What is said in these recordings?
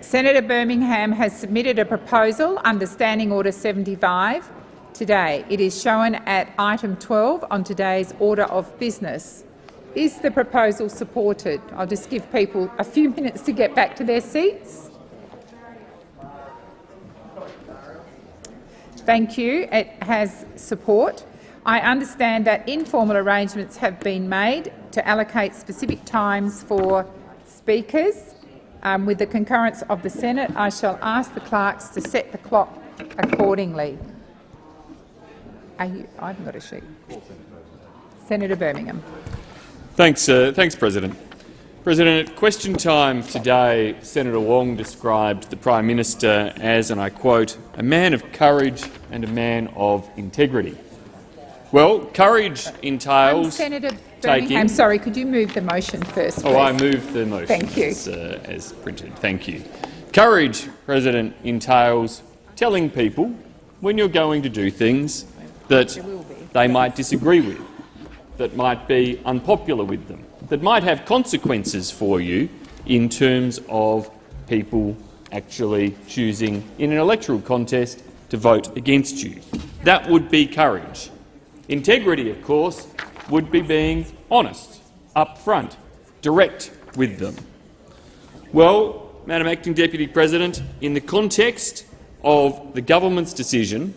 Senator Birmingham has submitted a proposal under Standing Order 75 today. It is shown at item 12 on today's order of business. Is the proposal supported? I'll just give people a few minutes to get back to their seats. Thank you. It has support. I understand that informal arrangements have been made to allocate specific times for speakers. Um, with the concurrence of the Senate, I shall ask the clerks to set the clock accordingly. You, I haven't got a sheet. Senator Birmingham. Thanks, uh, thanks, President. President, at question time today, Senator Wong described the Prime Minister as, and I quote, a man of courage and a man of integrity. Well, courage entails um, Senator Taking... sorry, could you move the motion first, please? Oh, I moved the motion Thank you. As, uh, as printed. Thank you. Courage, President, entails telling people when you're going to do things that they might disagree with, that might be unpopular with them, that might have consequences for you in terms of people actually choosing in an electoral contest to vote against you. That would be courage. Integrity, of course, would be being honest, upfront, direct with them. Well, Madam Acting Deputy President, in the context of the government's decision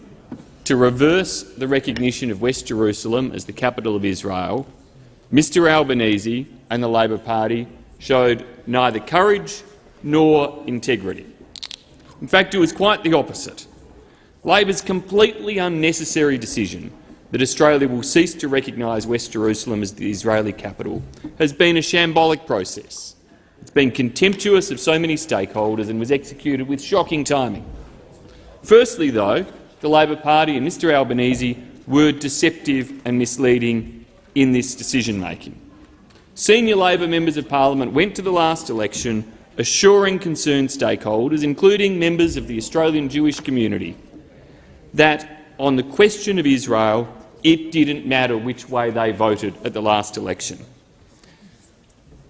to reverse the recognition of West Jerusalem as the capital of Israel, Mr Albanese and the Labor Party showed neither courage nor integrity. In fact, it was quite the opposite. Labor's completely unnecessary decision that Australia will cease to recognise West Jerusalem as the Israeli capital has been a shambolic process. It's been contemptuous of so many stakeholders and was executed with shocking timing. Firstly, though, the Labor Party and Mr Albanese were deceptive and misleading in this decision-making. Senior Labor members of parliament went to the last election assuring concerned stakeholders, including members of the Australian Jewish community, that on the question of Israel it didn't matter which way they voted at the last election.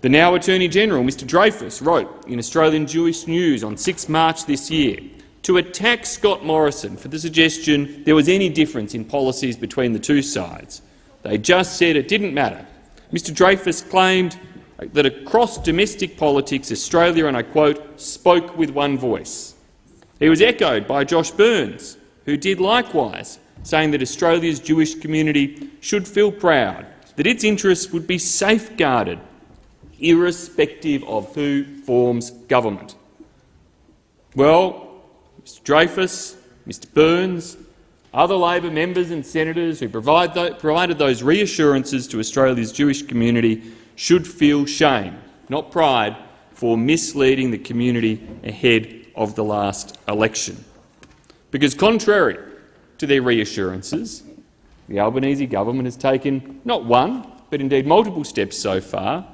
The now Attorney-General, Mr Dreyfus, wrote in Australian Jewish News on 6 March this year to attack Scott Morrison for the suggestion there was any difference in policies between the two sides. They just said it didn't matter. Mr Dreyfus claimed that across domestic politics, Australia, and I quote, spoke with one voice. He was echoed by Josh Burns, who did likewise, saying that Australia's Jewish community should feel proud that its interests would be safeguarded irrespective of who forms government. Well, Mr Dreyfus, Mr Burns, other Labor members and senators who provide provided those reassurances to Australia's Jewish community should feel shame, not pride, for misleading the community ahead of the last election. Because contrary to their reassurances, the Albanese government has taken not one, but indeed multiple steps so far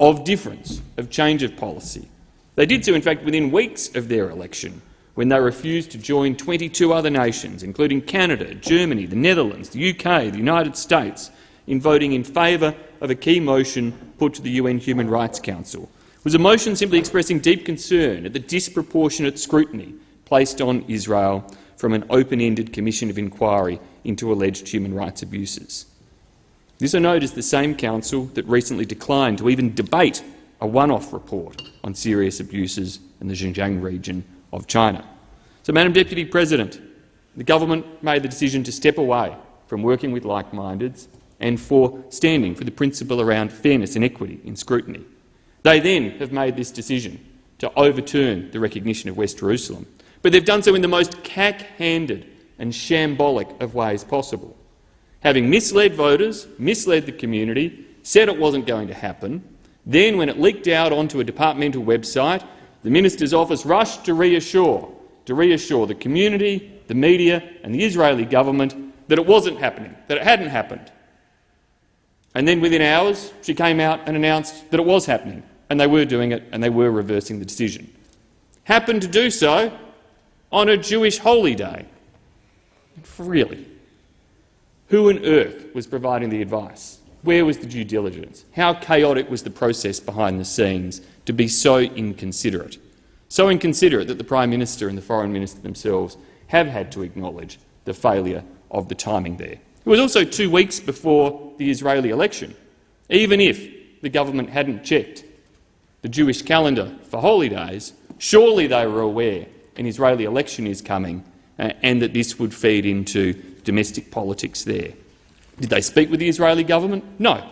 of difference, of change of policy. They did so, in fact, within weeks of their election, when they refused to join 22 other nations, including Canada, Germany, the Netherlands, the UK, the United States, in voting in favour of a key motion put to the UN Human Rights Council. It was a motion simply expressing deep concern at the disproportionate scrutiny placed on Israel from an open-ended commission of inquiry into alleged human rights abuses. This, I note, is the same council that recently declined to even debate a one-off report on serious abuses in the Xinjiang region of China. So, Madam Deputy President, the government made the decision to step away from working with like-mindeds and for standing for the principle around fairness and equity in scrutiny. They then have made this decision to overturn the recognition of West Jerusalem but they've done so in the most cack-handed and shambolic of ways possible. Having misled voters, misled the community, said it wasn't going to happen, then, when it leaked out onto a departmental website, the minister's office rushed to reassure, to reassure the community, the media and the Israeli government that it wasn't happening, that it hadn't happened. And then within hours she came out and announced that it was happening, and they were doing it and they were reversing the decision. Happened to do so on a Jewish holy day. Really? Who on earth was providing the advice? Where was the due diligence? How chaotic was the process behind the scenes to be so inconsiderate? so inconsiderate that the Prime Minister and the Foreign Minister themselves have had to acknowledge the failure of the timing there. It was also two weeks before the Israeli election. Even if the government hadn't checked the Jewish calendar for holy days, surely they were aware an Israeli election is coming uh, and that this would feed into domestic politics there. Did they speak with the Israeli government? No.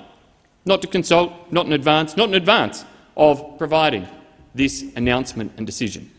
Not to consult, not in advance, not in advance of providing this announcement and decision.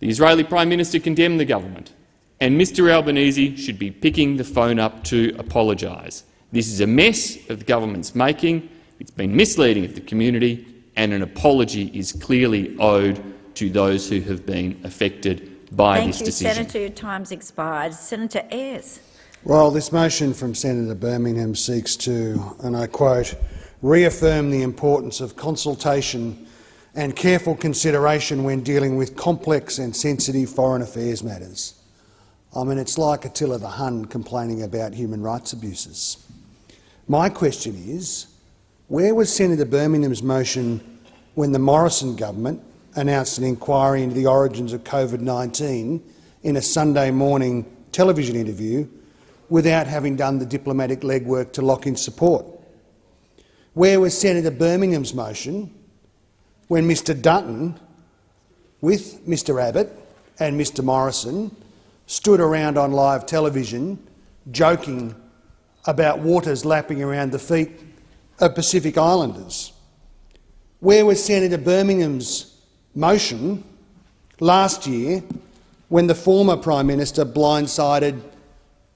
The Israeli Prime Minister condemned the government, and Mr Albanese should be picking the phone up to apologise. This is a mess of the government's making. It's been misleading of the community, and an apology is clearly owed to those who have been affected by Thank this you, decision. Senator. Your time's expired. Senator Ayres. Well, this motion from Senator Birmingham seeks to, and I quote, reaffirm the importance of consultation and careful consideration when dealing with complex and sensitive foreign affairs matters. I mean, it's like Attila the Hun complaining about human rights abuses. My question is, where was Senator Birmingham's motion when the Morrison government announced an inquiry into the origins of COVID-19 in a Sunday morning television interview without having done the diplomatic legwork to lock in support? Where was Senator Birmingham's motion when Mr Dutton, with Mr Abbott and Mr Morrison, stood around on live television joking about waters lapping around the feet of Pacific Islanders? Where was Senator Birmingham's motion last year when the former Prime Minister blindsided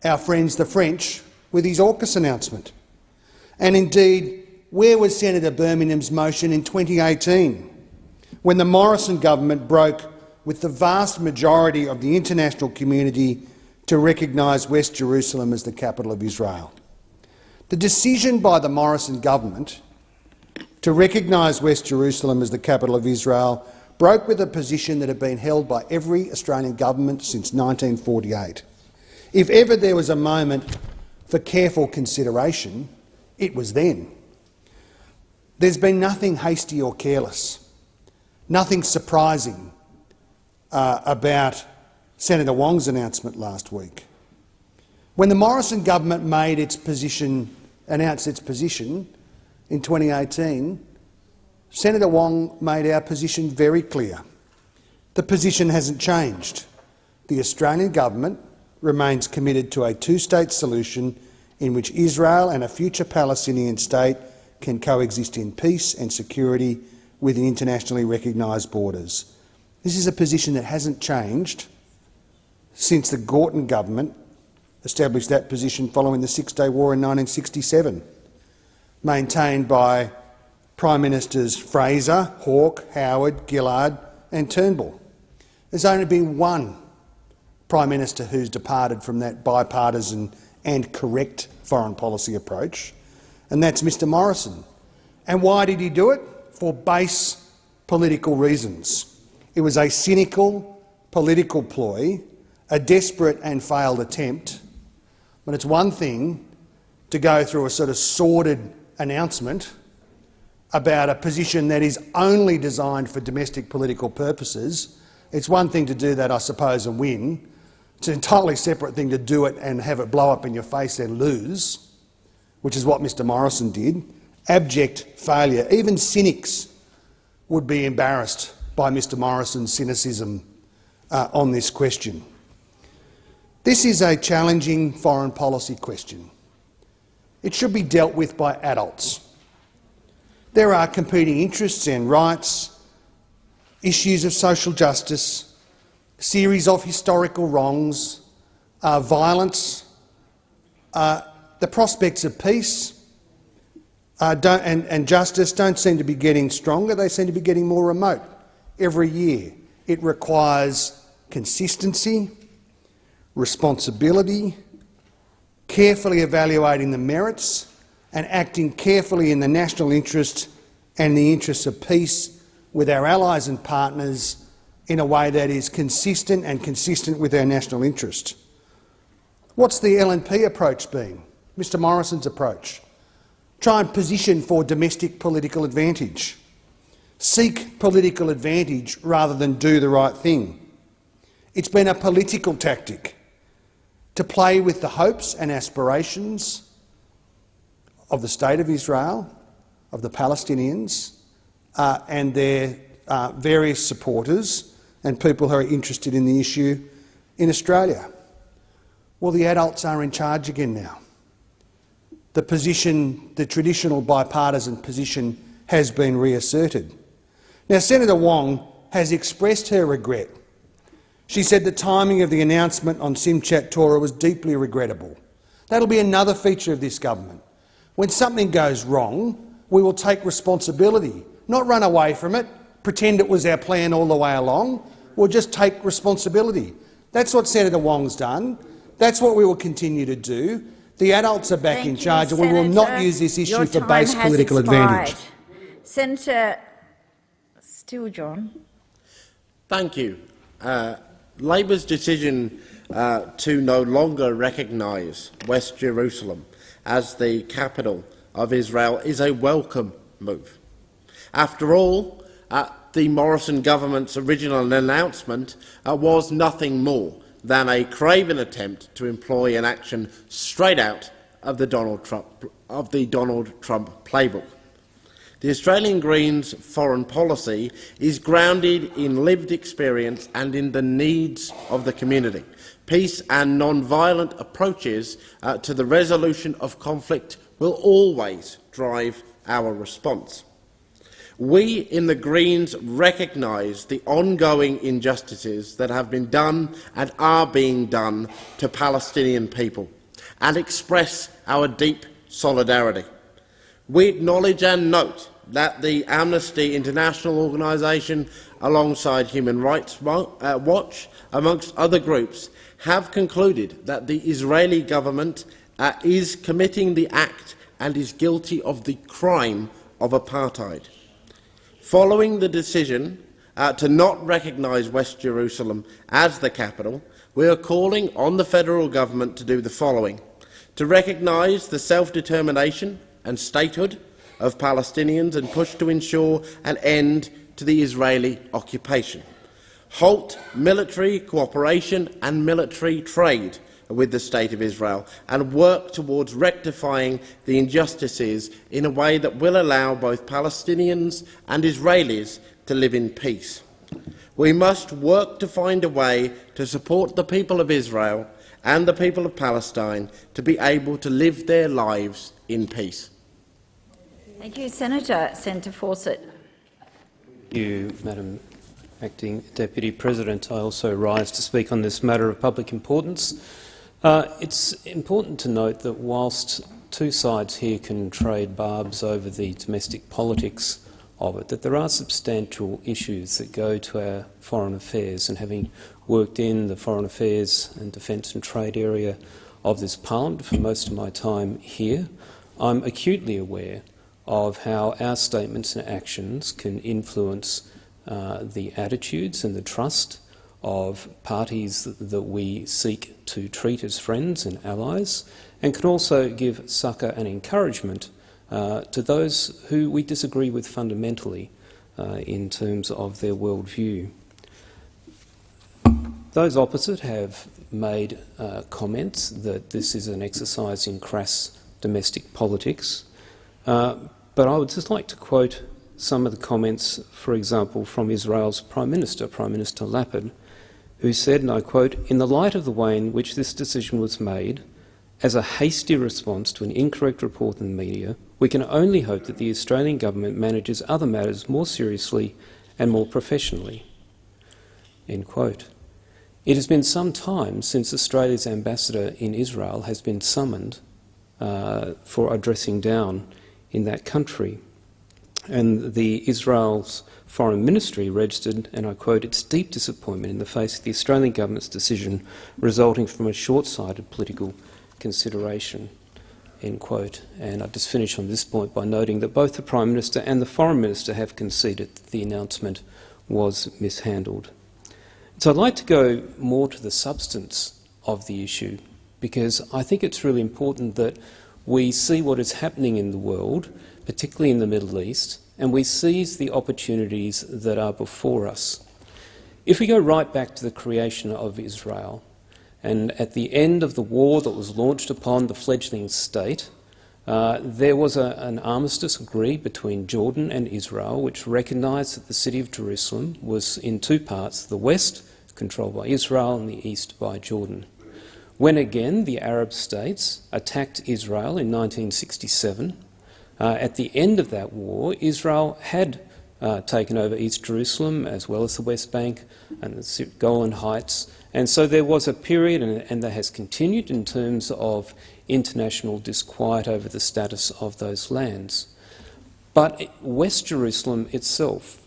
our friends the French with his AUKUS announcement? And indeed, where was Senator Birmingham's motion in 2018 when the Morrison government broke with the vast majority of the international community to recognise West Jerusalem as the capital of Israel? The decision by the Morrison government to recognise West Jerusalem as the capital of Israel broke with a position that had been held by every Australian government since 1948. If ever there was a moment for careful consideration, it was then. There's been nothing hasty or careless, nothing surprising uh, about Senator Wong's announcement last week. When the Morrison government made its position, announced its position in 2018, Senator Wong made our position very clear. The position hasn't changed. The Australian government remains committed to a two-state solution in which Israel and a future Palestinian state can coexist in peace and security within internationally recognised borders. This is a position that hasn't changed since the Gorton government established that position following the Six-Day War in 1967, maintained by Prime Ministers Fraser, Hawke, Howard, Gillard and Turnbull. There's only been one Prime Minister who's departed from that bipartisan and correct foreign policy approach, and that's Mr Morrison. And why did he do it? For base political reasons. It was a cynical political ploy, a desperate and failed attempt. But it's one thing to go through a sort of sordid announcement about a position that is only designed for domestic political purposes. It's one thing to do that, I suppose, and win. It's an entirely separate thing to do it and have it blow up in your face and lose, which is what Mr Morrison did. Abject failure. Even cynics would be embarrassed by Mr Morrison's cynicism uh, on this question. This is a challenging foreign policy question. It should be dealt with by adults. There are competing interests and rights, issues of social justice, series of historical wrongs, uh, violence, uh, the prospects of peace uh, and, and justice don't seem to be getting stronger, they seem to be getting more remote every year. It requires consistency, responsibility, carefully evaluating the merits and acting carefully in the national interest and the interests of peace with our allies and partners in a way that is consistent and consistent with our national interest. What's the LNP approach been? Mr Morrison's approach? Try and position for domestic political advantage. seek political advantage rather than do the right thing. It's been a political tactic to play with the hopes and aspirations of the State of Israel, of the Palestinians uh, and their uh, various supporters and people who are interested in the issue in Australia. Well, the adults are in charge again now. The position, the traditional bipartisan position, has been reasserted. Now, Senator Wong has expressed her regret. She said the timing of the announcement on Simchat Torah was deeply regrettable. That'll be another feature of this government. When something goes wrong, we will take responsibility, not run away from it, pretend it was our plan all the way along. We'll just take responsibility. That's what Senator Wong's done. That's what we will continue to do. The adults are back Thank in you, charge, and we will not use this issue for base has political advantage. expired. Senator Steele John. Thank you. Uh, Labor's decision uh, to no longer recognise West Jerusalem as the capital of Israel is a welcome move. After all, uh, the Morrison government's original announcement uh, was nothing more than a craven attempt to employ an action straight out of the Donald Trump, of the Donald Trump playbook. The Australian Greens foreign policy is grounded in lived experience and in the needs of the community. Peace and non-violent approaches uh, to the resolution of conflict will always drive our response. We in the Greens recognise the ongoing injustices that have been done and are being done to Palestinian people and express our deep solidarity. We acknowledge and note that the Amnesty International organisation, alongside Human Rights uh, Watch, amongst other groups, have concluded that the Israeli government uh, is committing the act and is guilty of the crime of apartheid. Following the decision uh, to not recognise West Jerusalem as the capital, we are calling on the federal government to do the following. To recognise the self-determination and statehood of Palestinians and push to ensure an end to the Israeli occupation. Halt military cooperation and military trade with the State of Israel and work towards rectifying the injustices in a way that will allow both Palestinians and Israelis to live in peace. We must work to find a way to support the people of Israel and the people of Palestine to be able to live their lives in peace. Thank you, Senator. Senator Fawcett. Thank you, Madam Acting Deputy President. I also rise to speak on this matter of public importance. Uh, it's important to note that whilst two sides here can trade barbs over the domestic politics of it, that there are substantial issues that go to our foreign affairs. And having worked in the foreign affairs and defence and trade area of this parliament for most of my time here, I'm acutely aware of how our statements and actions can influence uh, the attitudes and the trust of parties that, we seek to treat as friends and allies, and can also give succour and encouragement uh, to those who we disagree with fundamentally uh, in terms of their worldview. Those opposite have made uh, comments that this is an exercise in crass domestic politics, uh, but I would just like to quote some of the comments, for example, from Israel's Prime Minister, Prime Minister Lapid, who said, and I quote, in the light of the way in which this decision was made, as a hasty response to an incorrect report in the media, we can only hope that the Australian government manages other matters more seriously and more professionally. End quote. It has been some time since Australia's ambassador in Israel has been summoned uh, for addressing down in that country. And the Israel's foreign ministry registered, and I quote, its deep disappointment in the face of the Australian government's decision resulting from a short-sighted political consideration. End quote. And I just finish on this point by noting that both the Prime Minister and the Foreign Minister have conceded that the announcement was mishandled. So I'd like to go more to the substance of the issue because I think it's really important that we see what is happening in the world, particularly in the Middle East, and we seize the opportunities that are before us. If we go right back to the creation of Israel, and at the end of the war that was launched upon the fledgling state, uh, there was a, an armistice agreed between Jordan and Israel which recognised that the city of Jerusalem was in two parts, the west, controlled by Israel, and the east by Jordan. When again the Arab states attacked Israel in 1967, uh, at the end of that war, Israel had uh, taken over East Jerusalem as well as the West Bank and the Golan Heights. And so there was a period, and, and that has continued in terms of international disquiet over the status of those lands. But West Jerusalem itself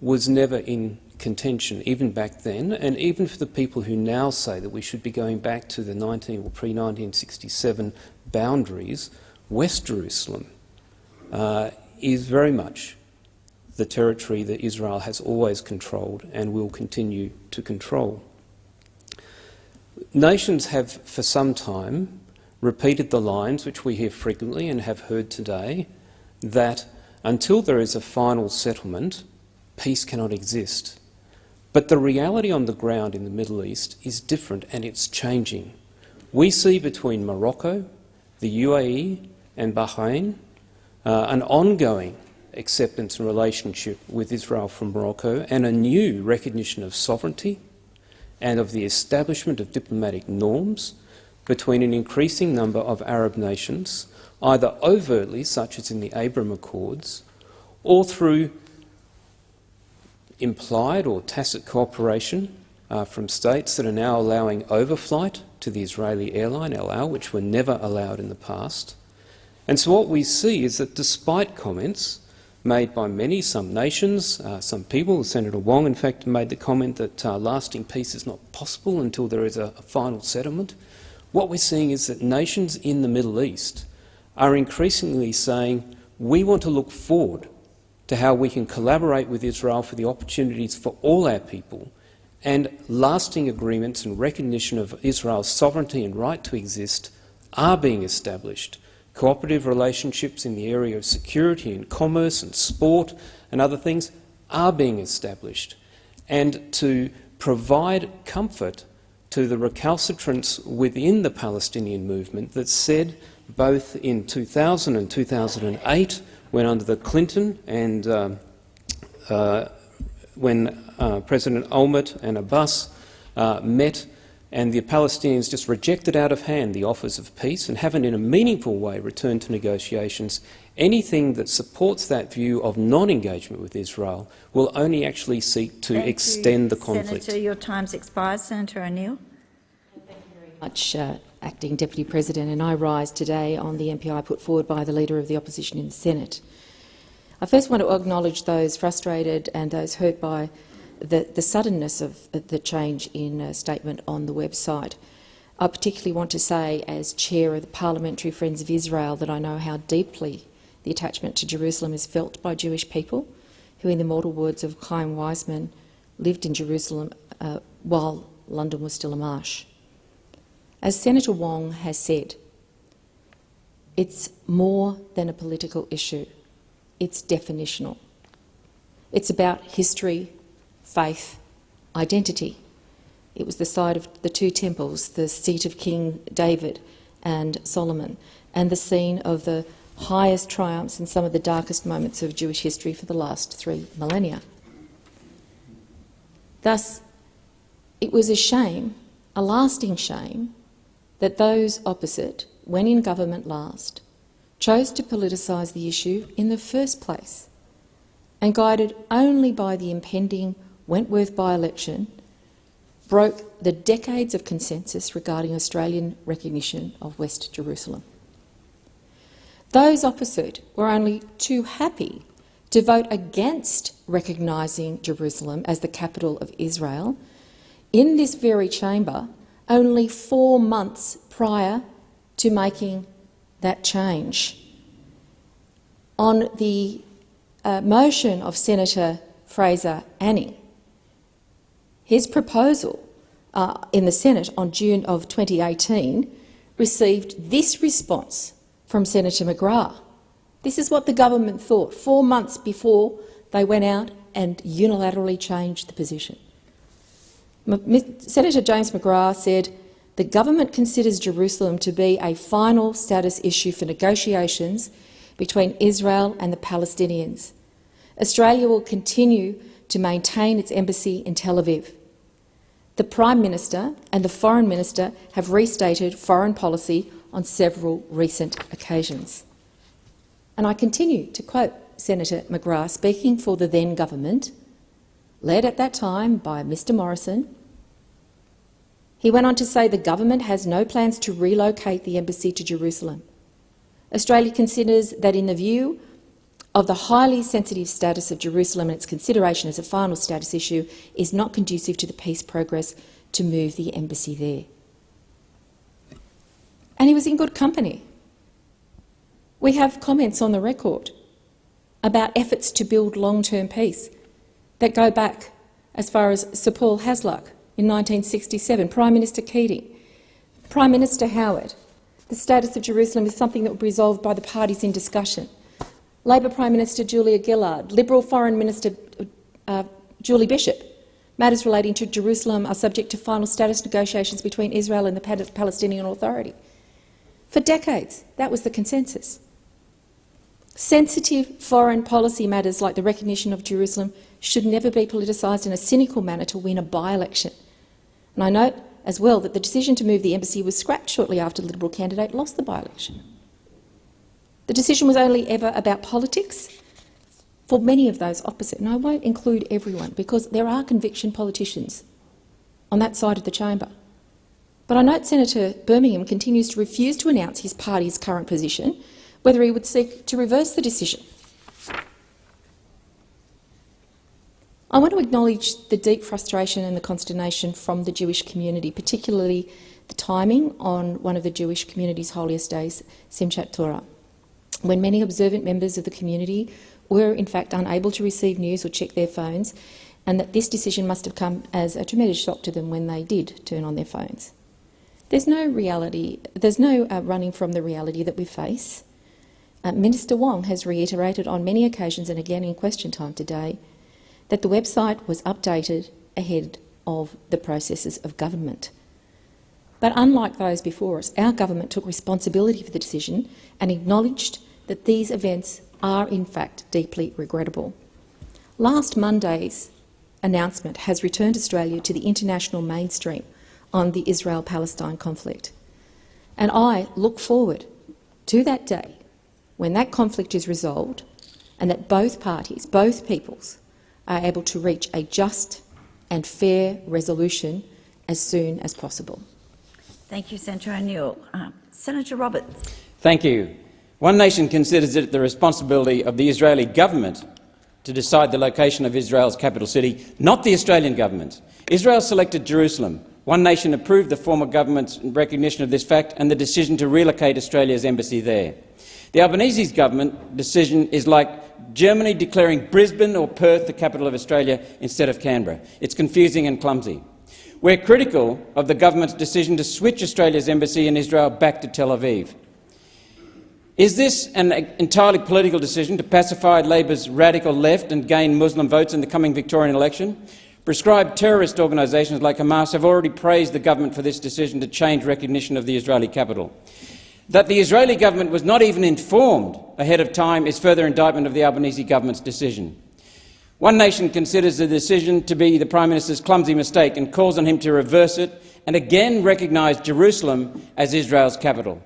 was never in contention, even back then, and even for the people who now say that we should be going back to the 19 or pre-1967 boundaries, West Jerusalem uh, is very much the territory that Israel has always controlled and will continue to control. Nations have for some time repeated the lines which we hear frequently and have heard today that until there is a final settlement, peace cannot exist. But the reality on the ground in the Middle East is different and it's changing. We see between Morocco, the UAE and Bahrain uh, an ongoing acceptance and relationship with Israel from Morocco and a new recognition of sovereignty and of the establishment of diplomatic norms between an increasing number of Arab nations, either overtly, such as in the Abraham Accords, or through implied or tacit cooperation uh, from states that are now allowing overflight to the Israeli airline El Al, which were never allowed in the past. And so what we see is that despite comments made by many, some nations, uh, some people, Senator Wong in fact made the comment that uh, lasting peace is not possible until there is a, a final settlement, what we're seeing is that nations in the Middle East are increasingly saying we want to look forward to how we can collaborate with Israel for the opportunities for all our people and lasting agreements and recognition of Israel's sovereignty and right to exist are being established. Cooperative relationships in the area of security and commerce and sport and other things are being established. And to provide comfort to the recalcitrants within the Palestinian movement that said, both in 2000 and 2008, when under the Clinton and uh, uh, when uh, President Olmert and Abbas uh, met and the Palestinians just rejected out of hand the offers of peace and haven't in a meaningful way returned to negotiations, anything that supports that view of non-engagement with Israel will only actually seek to Thank extend you, the conflict. Senator, your time's expired. Senator O'Neill. Thank you very much, uh, Acting Deputy President, and I rise today on the MPI put forward by the Leader of the Opposition in the Senate. I first want to acknowledge those frustrated and those hurt by the, the suddenness of the change in a statement on the website. I particularly want to say, as chair of the Parliamentary Friends of Israel, that I know how deeply the attachment to Jerusalem is felt by Jewish people, who, in the mortal words of Chaim Weizmann, lived in Jerusalem uh, while London was still a marsh. As Senator Wong has said, it's more than a political issue. It's definitional. It's about history, faith, identity. It was the site of the two temples, the seat of King David and Solomon, and the scene of the highest triumphs and some of the darkest moments of Jewish history for the last three millennia. Thus, it was a shame, a lasting shame, that those opposite, when in government last, chose to politicise the issue in the first place and guided only by the impending Wentworth by-election, broke the decades of consensus regarding Australian recognition of West Jerusalem. Those opposite were only too happy to vote against recognising Jerusalem as the capital of Israel in this very chamber only four months prior to making that change. On the uh, motion of Senator Fraser Anning, his proposal uh, in the Senate on June of 2018 received this response from Senator McGrath. This is what the government thought four months before they went out and unilaterally changed the position. Senator James McGrath said, the government considers Jerusalem to be a final status issue for negotiations between Israel and the Palestinians. Australia will continue to maintain its embassy in Tel Aviv. The Prime Minister and the Foreign Minister have restated foreign policy on several recent occasions. And I continue to quote Senator McGrath speaking for the then government, led at that time by Mr Morrison. He went on to say the government has no plans to relocate the embassy to Jerusalem. Australia considers that in the view of the highly sensitive status of Jerusalem and its consideration as a final status issue is not conducive to the peace progress to move the embassy there. And he was in good company. We have comments on the record about efforts to build long-term peace that go back as far as Sir Paul Hasluck in 1967, Prime Minister Keating, Prime Minister Howard. The status of Jerusalem is something that will be resolved by the parties in discussion. Labor Prime Minister Julia Gillard, Liberal Foreign Minister uh, Julie Bishop. Matters relating to Jerusalem are subject to final status negotiations between Israel and the Palestinian Authority. For decades, that was the consensus. Sensitive foreign policy matters like the recognition of Jerusalem should never be politicised in a cynical manner to win a by-election. And I note as well that the decision to move the embassy was scrapped shortly after the Liberal candidate lost the by-election. The decision was only ever about politics for many of those opposite, and I won't include everyone because there are conviction politicians on that side of the chamber. But I note Senator Birmingham continues to refuse to announce his party's current position, whether he would seek to reverse the decision. I want to acknowledge the deep frustration and the consternation from the Jewish community, particularly the timing on one of the Jewish community's holiest days, Simchat Torah when many observant members of the community were in fact unable to receive news or check their phones, and that this decision must have come as a tremendous shock to them when they did turn on their phones. There's no reality, there's no uh, running from the reality that we face. Uh, Minister Wong has reiterated on many occasions and again in question time today that the website was updated ahead of the processes of government. But unlike those before us, our government took responsibility for the decision and acknowledged that these events are in fact deeply regrettable. Last Monday's announcement has returned Australia to the international mainstream on the Israel-Palestine conflict. And I look forward to that day when that conflict is resolved and that both parties, both peoples, are able to reach a just and fair resolution as soon as possible. Thank you, Senator O'Neill. Uh, Senator Roberts. Thank you. One nation considers it the responsibility of the Israeli government to decide the location of Israel's capital city, not the Australian government. Israel selected Jerusalem. One nation approved the former government's recognition of this fact and the decision to relocate Australia's embassy there. The Albanese government decision is like Germany declaring Brisbane or Perth the capital of Australia instead of Canberra. It's confusing and clumsy. We're critical of the government's decision to switch Australia's embassy in Israel back to Tel Aviv. Is this an entirely political decision to pacify Labor's radical left and gain Muslim votes in the coming Victorian election? Prescribed terrorist organisations like Hamas have already praised the government for this decision to change recognition of the Israeli capital. That the Israeli government was not even informed ahead of time is further indictment of the Albanese government's decision. One nation considers the decision to be the Prime Minister's clumsy mistake and calls on him to reverse it and again recognise Jerusalem as Israel's capital.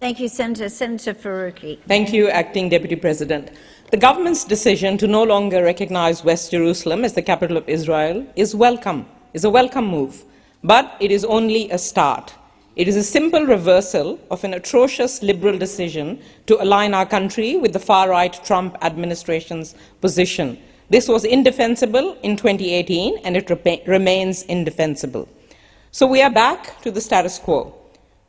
Thank you, Senator. Senator Faruqi. Thank you, Acting Deputy President. The government's decision to no longer recognize West Jerusalem as the capital of Israel is welcome, is a welcome move, but it is only a start. It is a simple reversal of an atrocious liberal decision to align our country with the far-right Trump administration's position. This was indefensible in 2018, and it re remains indefensible. So we are back to the status quo.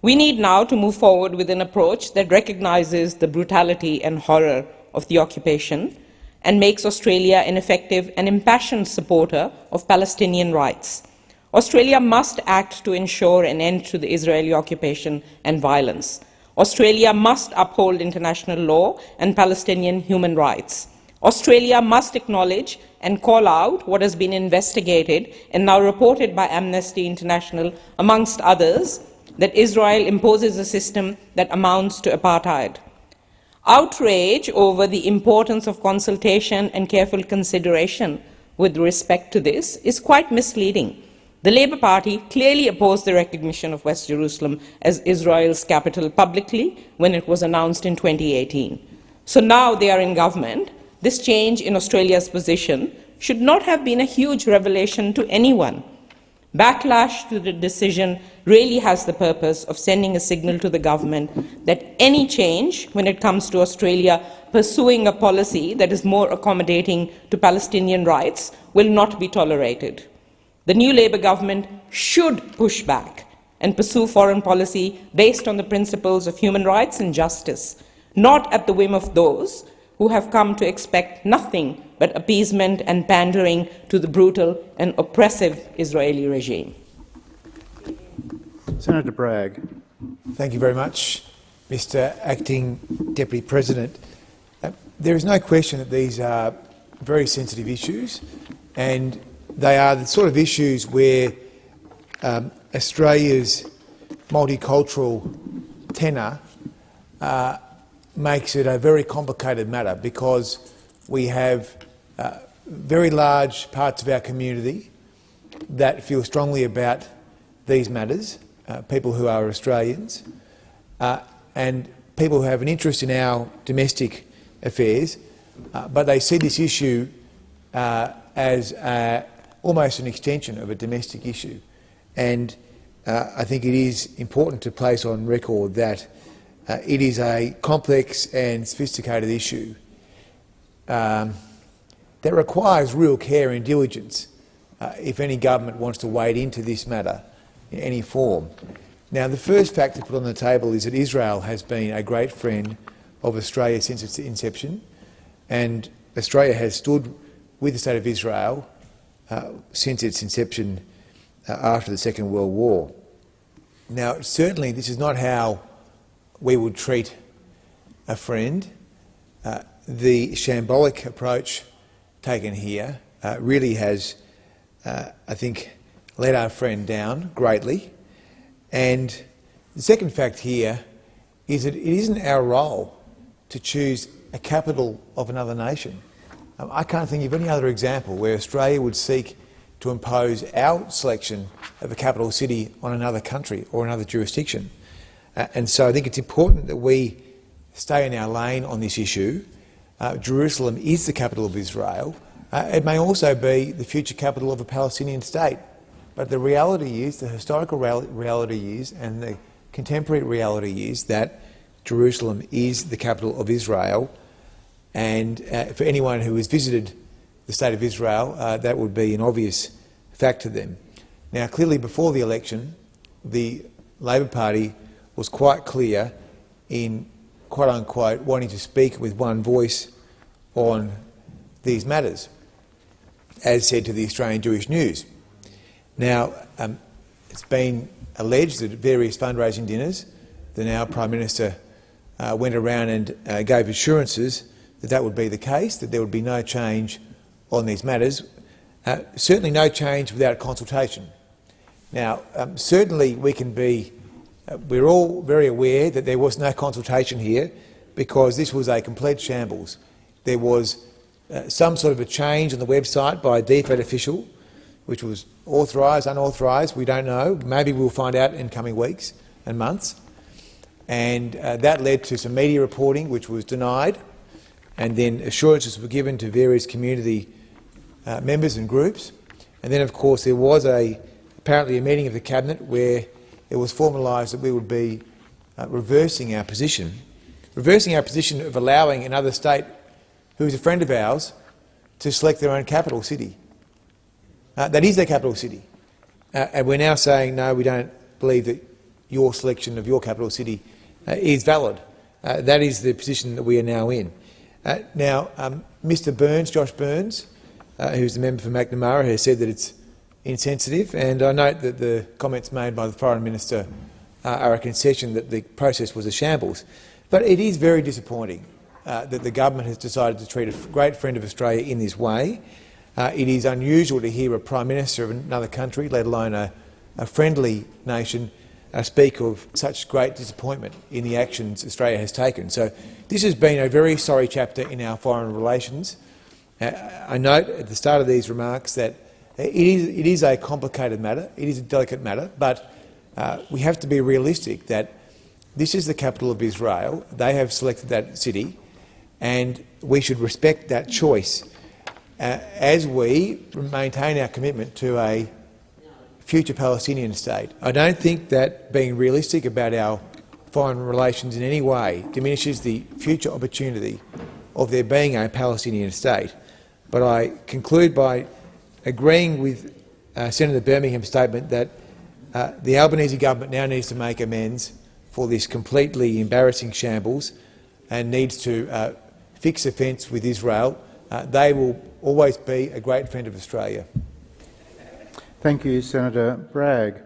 We need now to move forward with an approach that recognizes the brutality and horror of the occupation and makes Australia an effective and impassioned supporter of Palestinian rights. Australia must act to ensure an end to the Israeli occupation and violence. Australia must uphold international law and Palestinian human rights. Australia must acknowledge and call out what has been investigated and now reported by Amnesty International, amongst others, that Israel imposes a system that amounts to apartheid. Outrage over the importance of consultation and careful consideration with respect to this is quite misleading. The Labor Party clearly opposed the recognition of West Jerusalem as Israel's capital publicly when it was announced in 2018. So now they are in government. This change in Australia's position should not have been a huge revelation to anyone. Backlash to the decision really has the purpose of sending a signal to the government that any change when it comes to Australia pursuing a policy that is more accommodating to Palestinian rights will not be tolerated. The new Labor government should push back and pursue foreign policy based on the principles of human rights and justice, not at the whim of those who have come to expect nothing but appeasement and pandering to the brutal and oppressive Israeli regime. Senator Bragg. Thank you very much, Mr Acting Deputy President. Uh, there is no question that these are very sensitive issues and they are the sort of issues where um, Australia's multicultural tenor uh, makes it a very complicated matter because we have uh, very large parts of our community that feel strongly about these matters, uh, people who are Australians, uh, and people who have an interest in our domestic affairs, uh, but they see this issue uh, as almost an extension of a domestic issue. And uh, I think it is important to place on record that uh, it is a complex and sophisticated issue um, that requires real care and diligence uh, if any government wants to wade into this matter in any form. Now, the first fact to put on the table is that Israel has been a great friend of Australia since its inception, and Australia has stood with the State of Israel uh, since its inception uh, after the Second World War. Now, certainly this is not how we would treat a friend. Uh, the shambolic approach taken here uh, really has, uh, I think, let our friend down greatly. And the second fact here is that it isn't our role to choose a capital of another nation. Um, I can't think of any other example where Australia would seek to impose our selection of a capital city on another country or another jurisdiction. Uh, and so I think it's important that we stay in our lane on this issue. Uh, Jerusalem is the capital of Israel. Uh, it may also be the future capital of a Palestinian state. But the reality is, the historical reality is, and the contemporary reality is that Jerusalem is the capital of Israel and uh, for anyone who has visited the State of Israel, uh, that would be an obvious fact to them. Now, clearly before the election, the Labor Party was quite clear in quote unquote wanting to speak with one voice on these matters, as said to the Australian Jewish News. Now, um, it's been alleged that at various fundraising dinners, the now Prime Minister uh, went around and uh, gave assurances that that would be the case, that there would be no change on these matters. Uh, certainly no change without consultation. Now, um, certainly we can be, uh, we're all very aware that there was no consultation here because this was a complete shambles. There was uh, some sort of a change on the website by a DFAT official, which was authorised, unauthorised, we don't know. Maybe we'll find out in coming weeks and months. And uh, that led to some media reporting which was denied and then assurances were given to various community uh, members and groups. And then, of course, there was a, apparently a meeting of the Cabinet where it was formalised that we would be uh, reversing our position, reversing our position of allowing another state who is a friend of ours to select their own capital city. Uh, that is their capital city. Uh, and we're now saying, no, we don't believe that your selection of your capital city uh, is valid. Uh, that is the position that we are now in. Uh, now, um, Mr Burns, Josh Burns, uh, who's the member for Macnamara, has said that it's insensitive, and I note that the comments made by the Foreign Minister uh, are a concession that the process was a shambles. But it is very disappointing uh, that the government has decided to treat a great friend of Australia in this way. Uh, it is unusual to hear a Prime Minister of another country, let alone a, a friendly nation, speak of such great disappointment in the actions Australia has taken. So this has been a very sorry chapter in our foreign relations. Uh, I note at the start of these remarks that it is, it is a complicated matter, it is a delicate matter, but uh, we have to be realistic that this is the capital of Israel. They have selected that city, and we should respect that choice uh, as we maintain our commitment to a future Palestinian state. I don't think that being realistic about our foreign relations in any way diminishes the future opportunity of there being a Palestinian state. But I conclude by agreeing with uh, Senator Birmingham's statement that uh, the Albanese government now needs to make amends for this completely embarrassing shambles and needs to uh, fix a fence with Israel. Uh, they will always be a great friend of Australia. Thank you, Senator Bragg.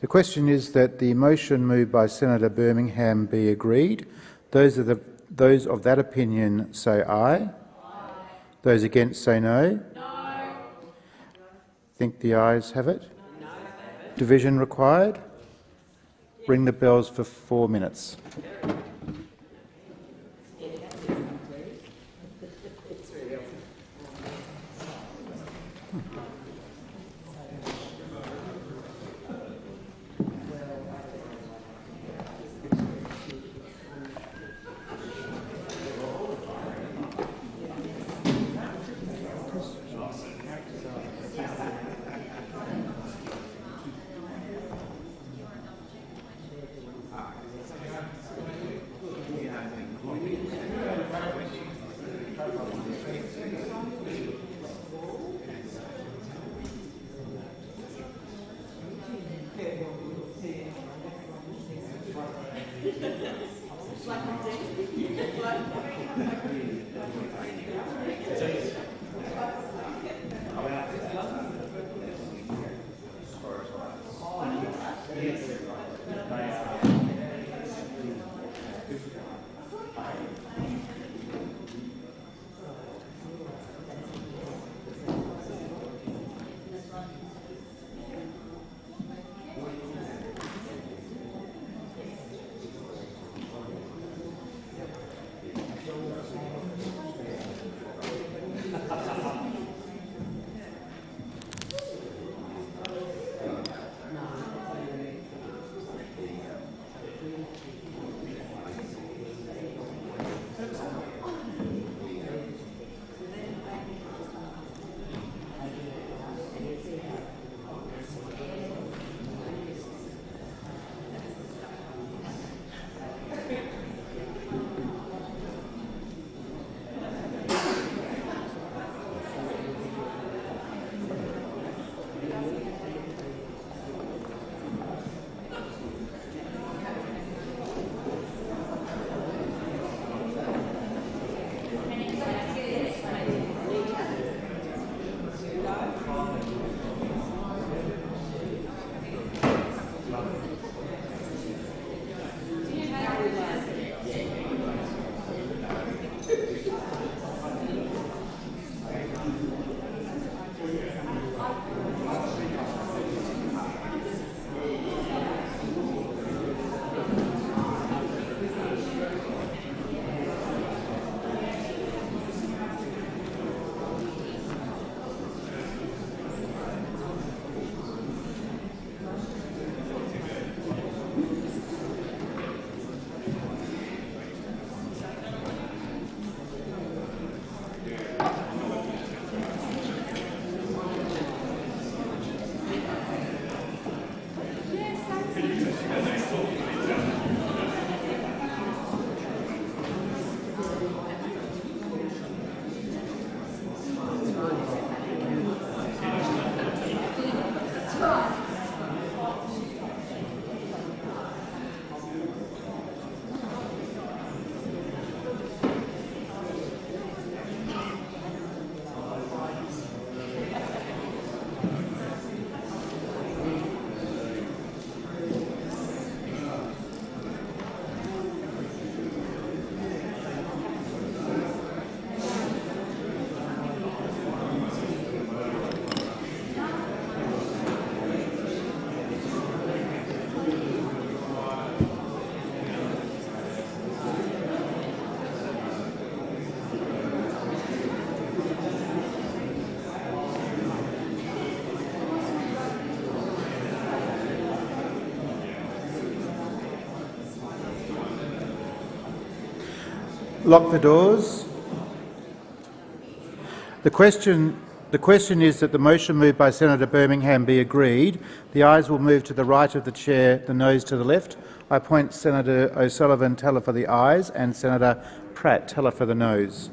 The question is that the motion moved by Senator Birmingham be agreed. Those of, the, those of that opinion say aye. aye. Those against say no. No. Think the ayes have it? No. Division required? Ring the bells for four minutes. Lock the doors. The question, the question is that the motion moved by Senator Birmingham be agreed. The ayes will move to the right of the chair, the noes to the left. I appoint Senator O'Sullivan teller for the ayes and Senator Pratt teller for the noes.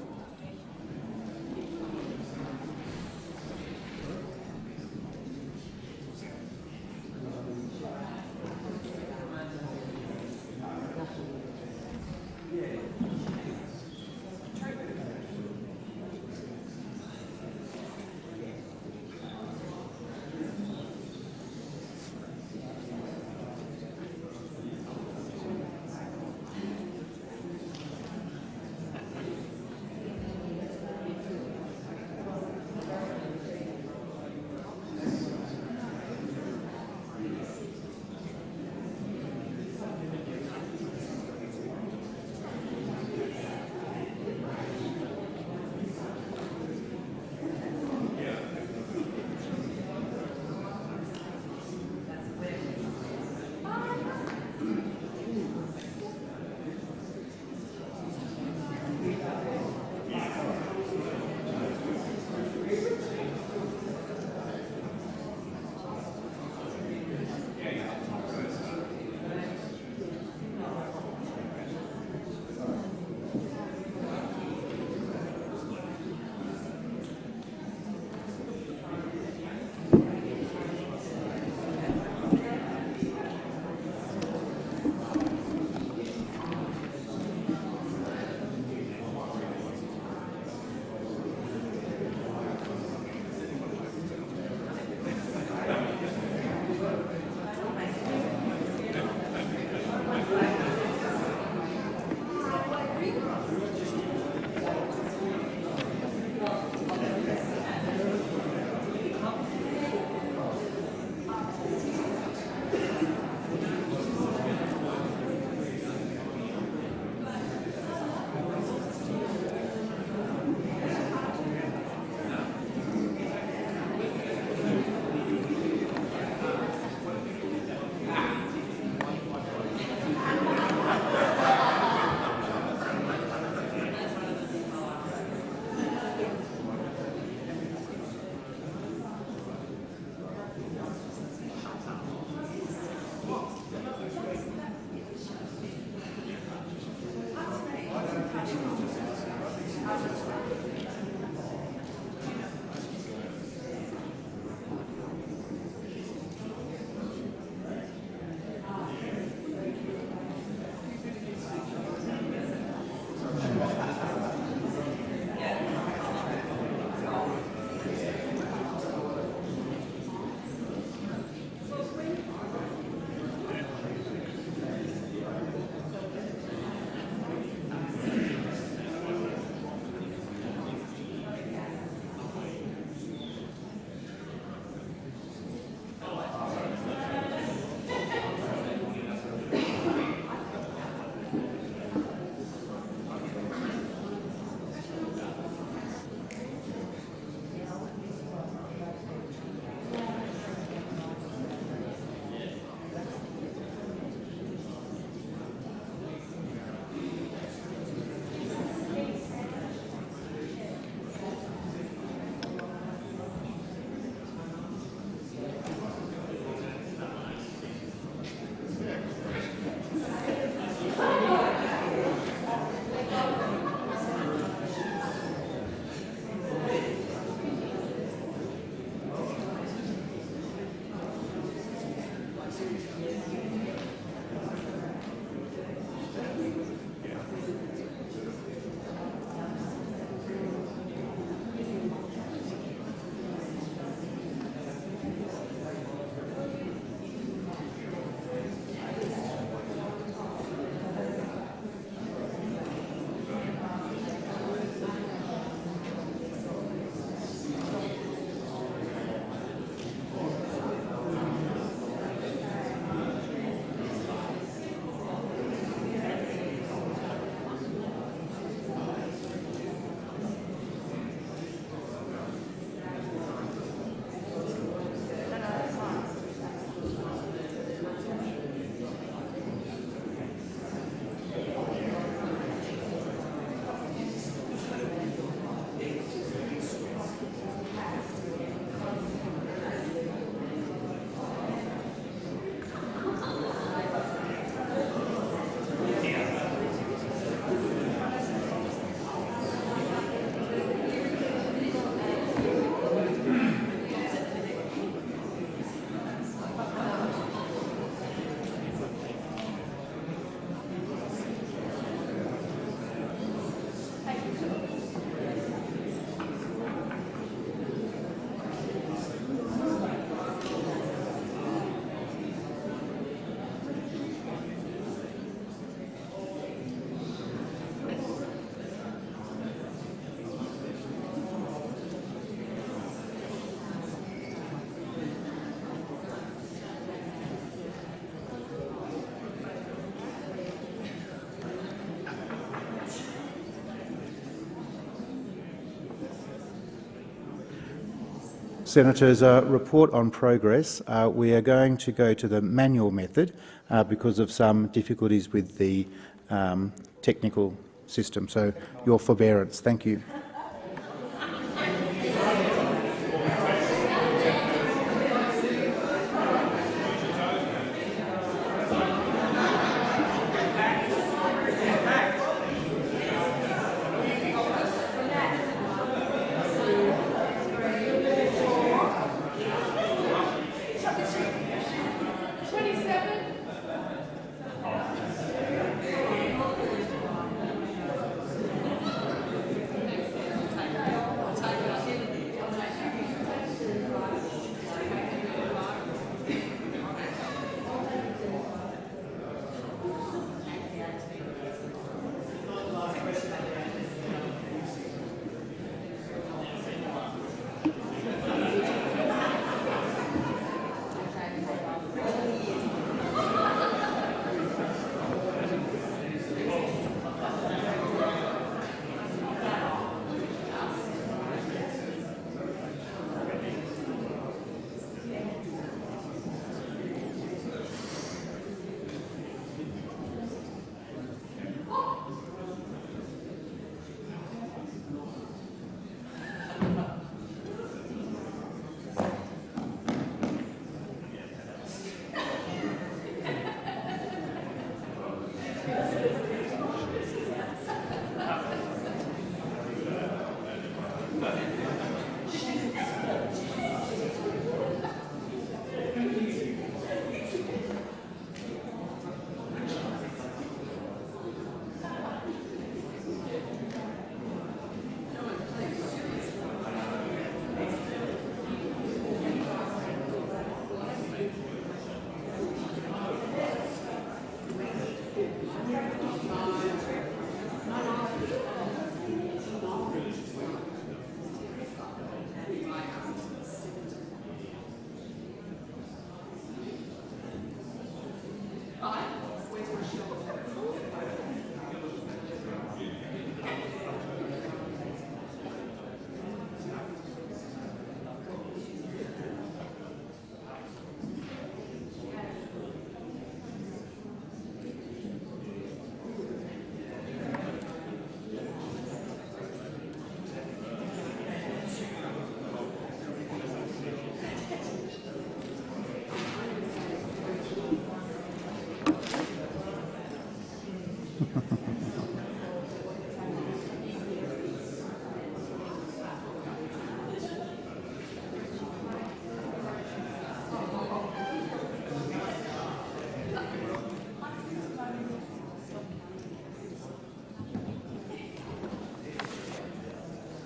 Senators, a report on progress. Uh, we are going to go to the manual method uh, because of some difficulties with the um, technical system. So your forbearance. Thank you.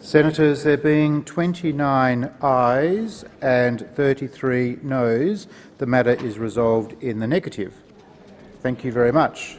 Senators, there being 29 ayes and 33 noes, the matter is resolved in the negative. Thank you very much.